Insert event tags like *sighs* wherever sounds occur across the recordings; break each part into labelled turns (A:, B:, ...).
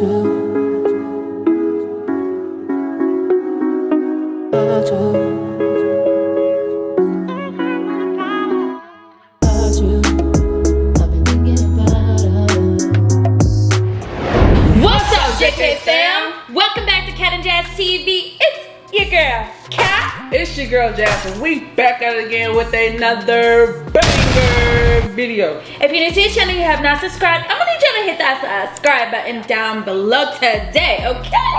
A: girl, Cat. And Jazz TV. It's Yega Cat.
B: It's your girl Jasmine. We back at it again with another banger video.
A: If you're new to the channel you have not subscribed, I'm to hit that subscribe button down below today, okay?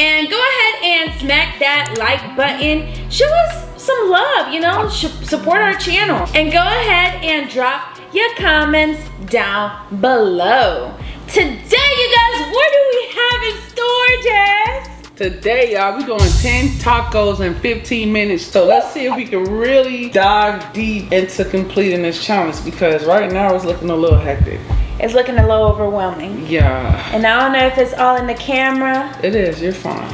A: And go ahead and smack that like button. Show us some love, you know, support our channel. And go ahead and drop your comments down below. Today, you guys, what do we have in store, Jazz?
B: Today, y'all, we doing 10 tacos in 15 minutes. So let's see if we can really dive deep into completing this challenge because right now it's looking a little hectic.
A: It's looking a little overwhelming.
B: Yeah,
A: And I don't know if it's all in the camera,
B: it is. You're fine.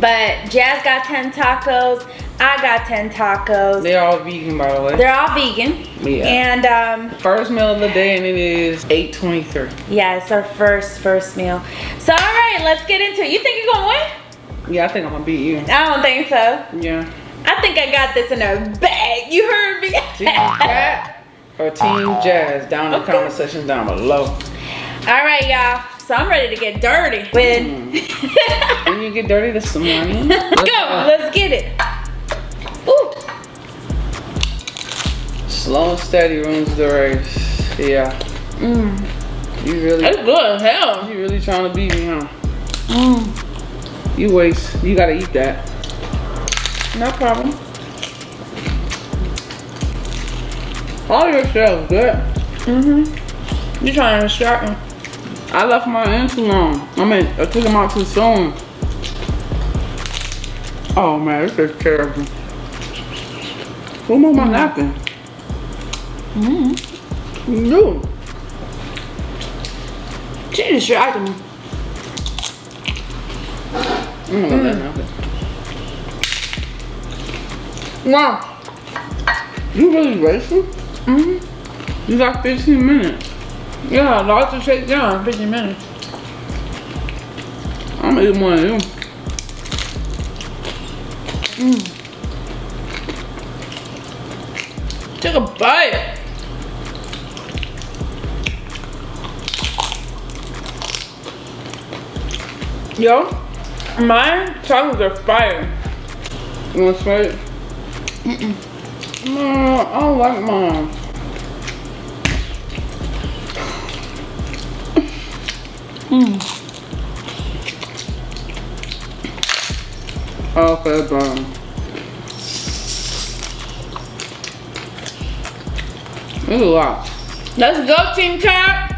A: but Jazz got 10 tacos. I got 10 tacos.
B: They're all vegan, by the way.
A: They're all vegan.
B: Yeah.
A: And um,
B: First meal of the day and it is 8.23.
A: yeah, it's our first first meal. So all right, let's get into it. You think you're gonna win?
B: Yeah, I think I'm gonna beat you.
A: I don't think so.
B: Yeah.
A: I think I got this in a bag. You heard me. *laughs*
B: Or Team Jazz down in the comment section down below.
A: all right, y'all. So I'm ready to get dirty. When
B: When you get dirty, there's some money.
A: go, let's get it. Ooh.
B: Slow and steady wins the race. Yeah.
A: Mm.
B: You really,
A: It's good as hell.
B: you really trying to beat me, huh?
A: Mm.
B: You waste. You gotta eat that.
A: No problem.
B: All your stuff good.
A: Mm-hmm. You trying to start me?
B: I left mine in too long. I mean, I took them out too soon. Oh man, this is terrible. Who moved my napkin?
A: Mm-hmm.
B: You.
A: She distracted me.
B: I'm gonna let that napkin.
A: Wow.
B: You really racing?
A: Mm-hmm.
B: You got 15 minutes.
A: Yeah, lots of shake down. 15 minutes.
B: I'm gonna eat more than you.
A: Take a bite. Yo, my tacos are fire.
B: You want to try it? No, I like mine. Hmm. Okay, burn. There's a lot.
A: Let's go, Team Cat.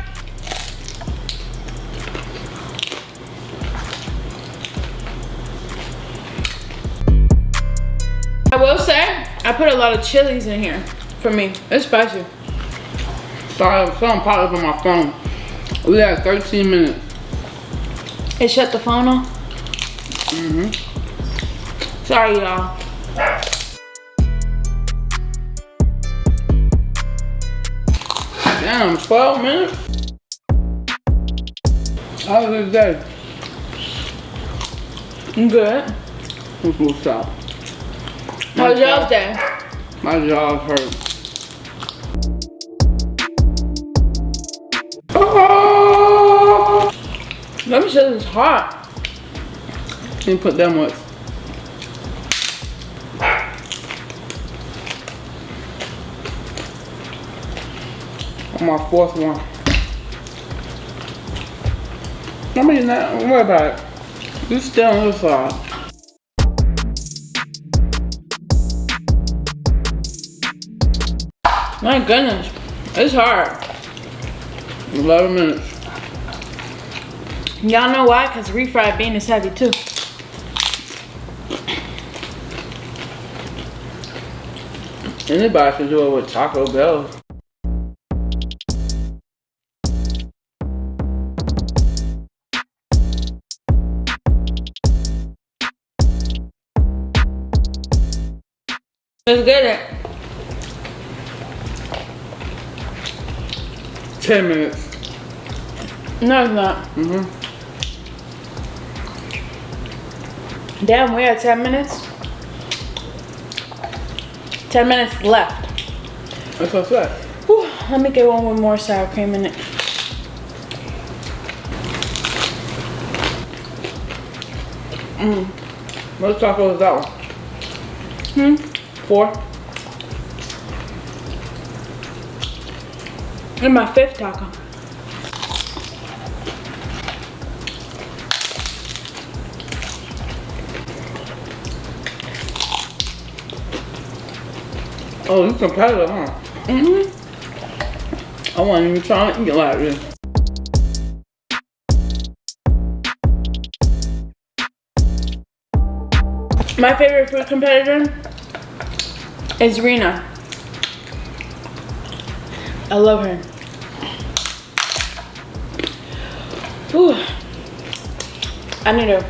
A: I put a lot of chilies in here for me. It's spicy.
B: Sorry, something popped up on my phone. We had 13 minutes.
A: It shut the phone off.
B: Mm-hmm.
A: Sorry, y'all.
B: Damn, 12 minutes? How was this day?
A: Good.
B: Let's go
A: was y'all's day?
B: My jaws hurt. Oh! Ah!
A: Let me show this hot.
B: Didn't put that much. On my fourth one. I mean, not, worry about it. You still on this side.
A: My goodness. It's hard.
B: 11 minutes.
A: Y'all know why? Because refried bean is heavy too.
B: Anybody can do it with Taco Bell.
A: Let's get it.
B: 10 minutes.
A: No, it's not.
B: Mm hmm
A: Damn, we at 10 minutes? 10 minutes left.
B: That's what's
A: left. Let me get one with more sour cream in it.
B: Mm. What taco is that one?
A: Hmm?
B: Four?
A: And my fifth taco.
B: Oh, you competitive, huh?
A: Mm-hmm.
B: I wasn't even trying to eat like this.
A: My favorite food competitor is Rena. I love her. Ooh. I need to.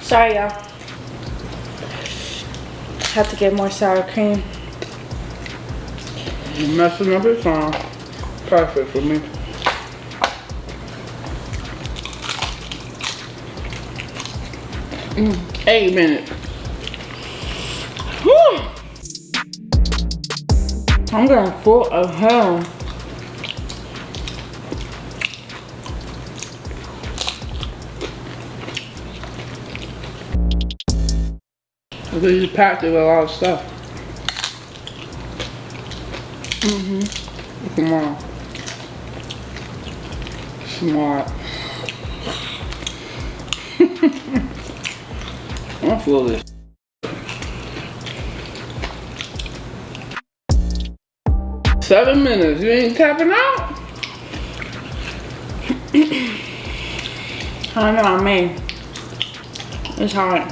A: Sorry, y'all. Have to get more sour cream.
B: You're messing up your song. Perfect for me. Mm, eight minutes.
A: Whew. I'm getting full of hell.
B: Because you packed it with a lot of stuff. Mm-hmm. Come on. Smart. *laughs* I'm full of this. Seven minutes. You ain't tapping out?
A: I know, I mean, it's hard.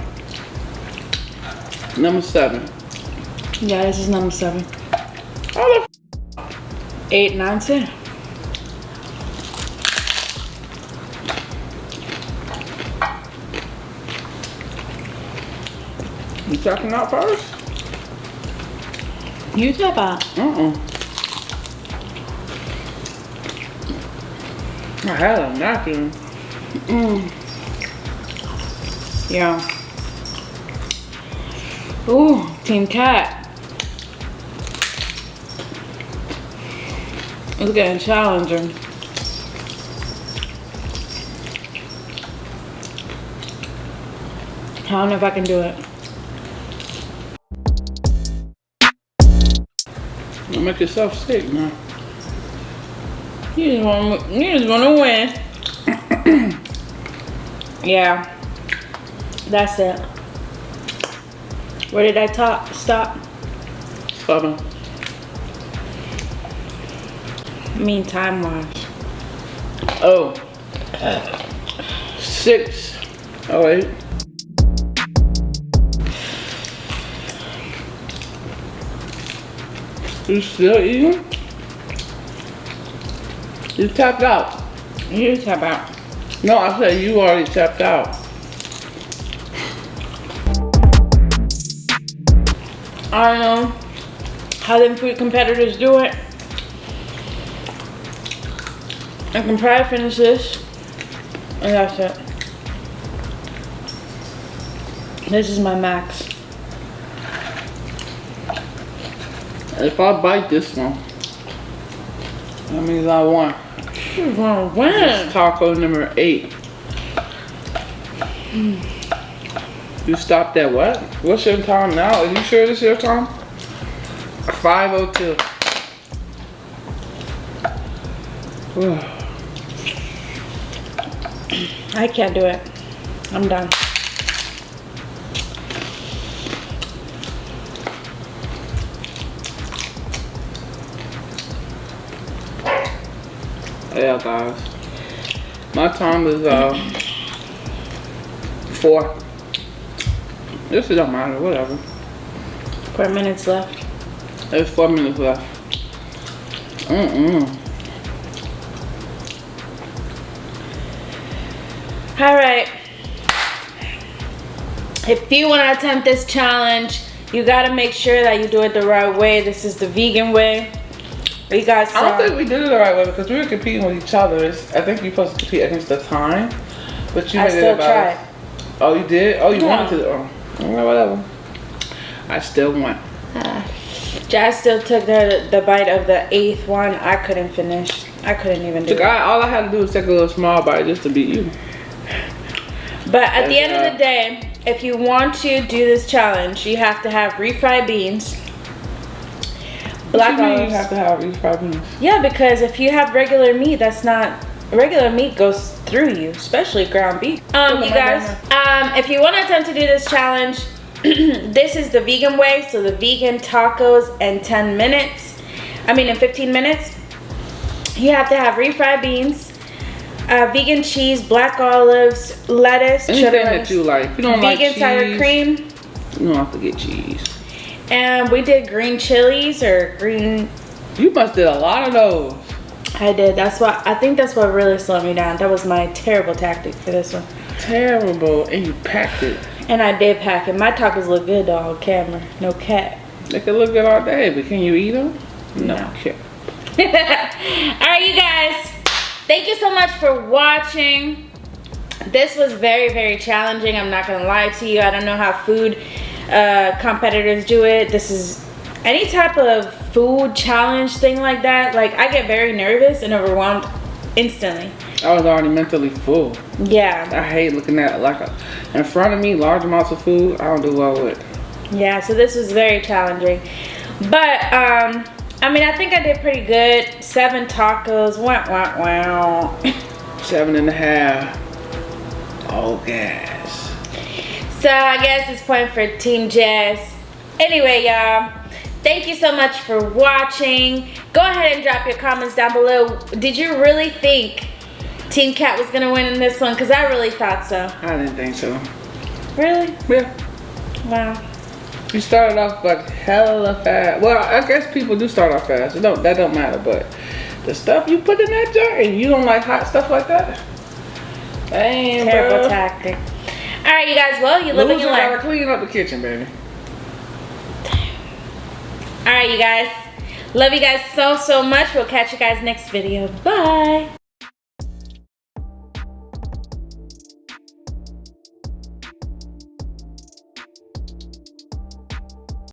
B: Number seven.
A: Yeah, this is number seven.
B: How the
A: Eight, nine, ten.
B: You tapping out first?
A: You tap out.
B: Uh-uh. I had a napkin.
A: Mm. Yeah. Ooh, Team Cat. It's getting challenging. I don't know if I can do it.
B: You make yourself sick, man.
A: You just want you just want to win. *coughs* yeah, that's it. Where did I top stop?
B: Seven.
A: I mean time wise.
B: Oh. Six. Oh, eight. You still eating? You tapped out.
A: You tap out.
B: No, I said you already tapped out.
A: I don't know how them food competitors do it. I can probably finish this. And that's it. This is my max.
B: If I bite this one, that means I won.
A: You're gonna
B: It's
A: win.
B: taco number eight. You stopped at what? What's your time now? Are you sure this is your time? 502. *sighs*
A: I can't do it. I'm done.
B: Yeah, guys. My time is uh four. This don't matter, whatever.
A: Four minutes left.
B: There's four minutes left. Mm-mm.
A: All right. If you want to attempt this challenge, you got to make sure that you do it the right way. This is the vegan way. You guys
B: I don't think we did it the right way because we were competing with each other. I think you're supposed to compete against the time, but you
A: I
B: made
A: still
B: it about.
A: tried.
B: Oh, you did? Oh, you
A: Yeah.
B: wanted to? Oh, whatever. I still won. *sighs*
A: Jazz still took the the bite of the eighth one. I couldn't finish. I couldn't even do it.
B: All I had to do was take a little small bite just to beat you.
A: But at the end of
B: uh,
A: the day, if you want to do this challenge, you have to have refried beans, black
B: What you
A: olives.
B: you have to have these five beans?
A: Yeah, because if you have regular meat, that's not regular meat goes through you, especially ground beef. Um, you guys, um, if you want to attempt to do this challenge, *clears throat* this is the vegan way. So the vegan tacos in 10 minutes. I mean, in 15 minutes. You have to have refried beans, uh, vegan cheese, black olives, lettuce,
B: Anything
A: cheddar
B: that
A: lettuce,
B: you like. If you don't like
A: vegan
B: cheese,
A: sour cream,
B: you don't have to get cheese.
A: And we did green chilies or green
B: You must did a lot of those.
A: I did. That's why I think that's what really slowed me down. That was my terrible tactic for this one.
B: Terrible, and you packed it.
A: And I did pack it. My tacos look good though on camera. No cat.
B: They could look good all day, but can you eat them? No.
A: No.
B: Okay. *laughs*
A: Alright you guys. Thank you so much for watching. This was very, very challenging. I'm not gonna lie to you. I don't know how food uh, competitors do it. This is any type of food challenge thing like that. Like I get very nervous and overwhelmed instantly.
B: I was already mentally full.
A: Yeah.
B: I hate looking at like a, in front of me large amounts of food. I don't do well with.
A: Yeah, so this was very challenging. But, um, I mean, I think I did pretty good. Seven tacos, wow, wow, wow.
B: Seven and a half. All gas.
A: So I guess it's point for Team Jazz. Anyway, y'all, thank you so much for watching. Go ahead and drop your comments down below. Did you really think Team Cat was gonna win in this one? Because I really thought so.
B: I didn't think so.
A: Really?
B: Yeah.
A: Wow.
B: You started off like hella fast. Well, I guess people do start off fast. It don't that don't matter, but the stuff you put in that jar and you don't like hot stuff like that. Damn,
A: Terrible
B: bro.
A: tactic. All right, you guys. Well, you live and
B: Loser
A: you learn.
B: clean up the kitchen, baby.
A: All right, you guys. Love you guys so, so much. We'll catch you guys next video. Bye.